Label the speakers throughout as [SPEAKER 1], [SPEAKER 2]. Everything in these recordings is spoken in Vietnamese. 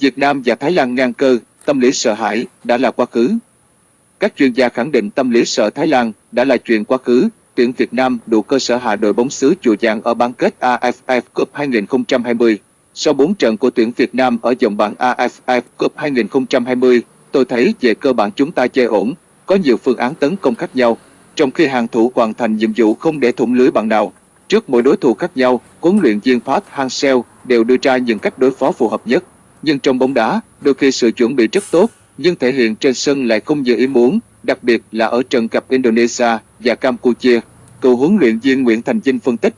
[SPEAKER 1] Việt Nam và Thái Lan ngang cơ, tâm lý sợ hãi đã là quá khứ. Các chuyên gia khẳng định tâm lý sợ Thái Lan đã là chuyện quá khứ. Tuyển Việt Nam đủ cơ sở hạ đội bóng xứ chùa vàng ở bán kết AFF Cup 2020. Sau 4 trận của tuyển Việt Nam ở vòng bảng AFF Cup 2020, tôi thấy về cơ bản chúng ta chơi ổn, có nhiều phương án tấn công khác nhau, trong khi hàng thủ hoàn thành nhiệm vụ không để thủng lưới bạn nào. Trước mỗi đối thủ khác nhau, huấn luyện viên Park Hang-seo đều đưa ra những cách đối phó phù hợp nhất. Nhưng trong bóng đá, đôi khi sự chuẩn bị rất tốt, nhưng thể hiện trên sân lại không như ý muốn, đặc biệt là ở trận gặp Indonesia và Campuchia. Cựu huấn luyện viên Nguyễn Thành Vinh phân tích.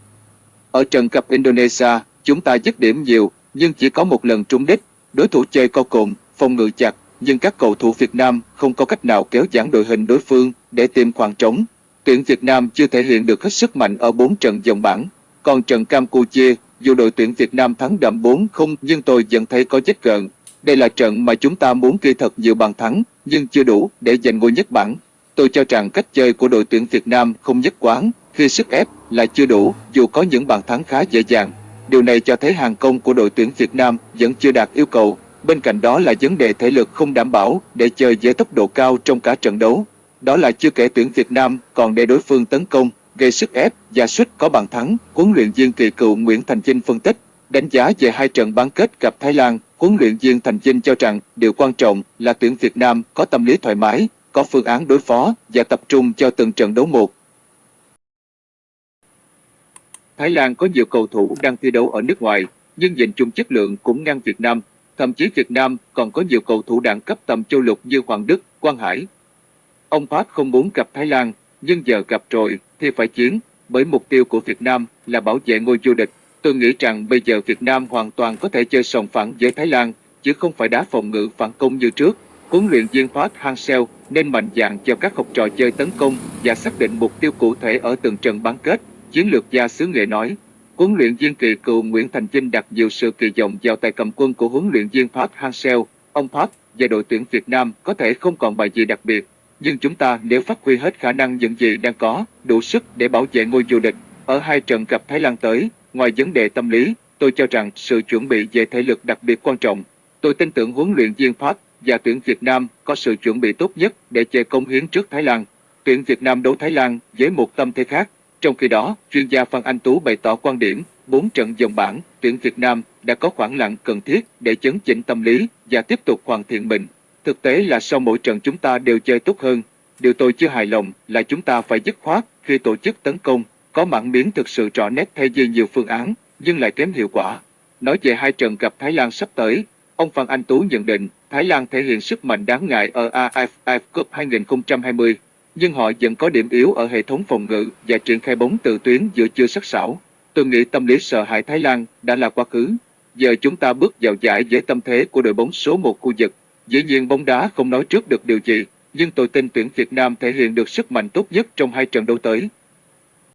[SPEAKER 1] Ở trận gặp Indonesia, chúng ta dứt điểm nhiều, nhưng chỉ có một lần trúng đích. Đối thủ chơi co cụm, phòng ngự chặt, nhưng các cầu thủ Việt Nam không có cách nào kéo giãn đội hình đối phương để tìm khoảng trống. Tuyển Việt Nam chưa thể hiện được hết sức mạnh ở 4 trận vòng bảng. Còn trận Campuchia, dù đội tuyển Việt Nam thắng đậm 4-0 nhưng tôi vẫn thấy có vết gợn. Đây là trận mà chúng ta muốn ghi thật nhiều bàn thắng, nhưng chưa đủ để giành ngôi nhất bảng. Tôi cho rằng cách chơi của đội tuyển Việt Nam không nhất quán, khi sức ép là chưa đủ, dù có những bàn thắng khá dễ dàng. Điều này cho thấy hàng công của đội tuyển Việt Nam vẫn chưa đạt yêu cầu. Bên cạnh đó là vấn đề thể lực không đảm bảo để chơi với tốc độ cao trong cả trận đấu. Đó là chưa kể tuyển Việt Nam còn để đối phương tấn công, gây sức ép và suýt có bàn thắng. Huấn luyện viên kỳ cựu Nguyễn Thành Chinh phân tích, đánh giá về hai trận bán kết gặp Thái Lan, huấn luyện viên Thành Chinh cho rằng điều quan trọng là tuyển Việt Nam có tâm lý thoải mái, có phương án đối phó và tập trung cho từng trận đấu một. Thái Lan có nhiều cầu thủ đang thi đấu ở nước ngoài, nhưng nhìn chung chất lượng cũng ngang Việt Nam. Thậm chí Việt Nam còn có nhiều cầu thủ đẳng cấp tầm châu lục như Hoàng Đức, Quang Hải. Ông Park không muốn gặp Thái Lan, nhưng giờ gặp rồi thì phải chiến, bởi mục tiêu của Việt Nam là bảo vệ ngôi vô địch. Tôi nghĩ rằng bây giờ Việt Nam hoàn toàn có thể chơi sòng phẳng với Thái Lan, chứ không phải đá phòng ngự phản công như trước. Huấn luyện viên Park Hang-seo nên mạnh dạn cho các học trò chơi tấn công và xác định mục tiêu cụ thể ở từng trận bán kết. Chiến lược gia xứ nghệ nói, huấn luyện viên kỳ cựu Nguyễn Thành Vinh đặt nhiều sự kỳ vọng vào tay cầm quân của huấn luyện viên Park Hang-seo. Ông Park và đội tuyển Việt Nam có thể không còn bài gì đặc biệt, nhưng chúng ta nếu phát huy hết khả năng những gì đang có, đủ sức để bảo vệ ngôi vô địch. Ở hai trận gặp Thái Lan tới, ngoài vấn đề tâm lý, tôi cho rằng sự chuẩn bị về thể lực đặc biệt quan trọng. Tôi tin tưởng huấn luyện viên Park và tuyển Việt Nam có sự chuẩn bị tốt nhất để chơi công hiến trước Thái Lan. Tuyển Việt Nam đấu Thái Lan với một tâm thế khác. Trong khi đó, chuyên gia Phan Anh Tú bày tỏ quan điểm, bốn trận dòng bảng, tuyển Việt Nam đã có khoảng lặng cần thiết để chấn chỉnh tâm lý và tiếp tục hoàn thiện mình. Thực tế là sau mỗi trận chúng ta đều chơi tốt hơn. Điều tôi chưa hài lòng là chúng ta phải dứt khoát khi tổ chức tấn công, có mảng miếng thực sự rõ nét thay vì nhiều phương án, nhưng lại kém hiệu quả. Nói về hai trận gặp Thái Lan sắp tới, ông Phan Anh Tú nhận định Thái Lan thể hiện sức mạnh đáng ngại ở AFF Cup 2020, nhưng họ vẫn có điểm yếu ở hệ thống phòng ngự và triển khai bóng từ tuyến giữa chưa sắc sảo. Tôi nghĩ tâm lý sợ hãi Thái Lan đã là quá khứ. Giờ chúng ta bước vào giải với tâm thế của đội bóng số 1 khu vực. Dĩ nhiên bóng đá không nói trước được điều gì, nhưng tôi tin tuyển Việt Nam thể hiện được sức mạnh tốt nhất trong hai trận đấu tới.